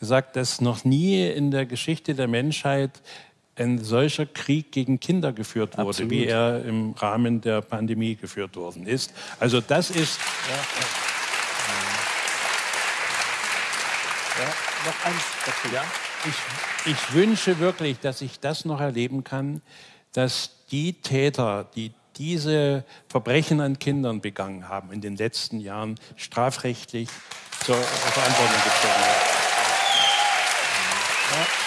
gesagt, dass noch nie in der Geschichte der Menschheit ein solcher Krieg gegen Kinder geführt wurde, Absolut. wie er im Rahmen der Pandemie geführt worden ist. Also das ist... Ja, ja. noch eins dazu. Ja? Ich, ich wünsche wirklich, dass ich das noch erleben kann, dass die Täter, die diese Verbrechen an Kindern begangen haben in den letzten Jahren, strafrechtlich zur Verantwortung gezogen werden. Yeah.